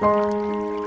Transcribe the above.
Música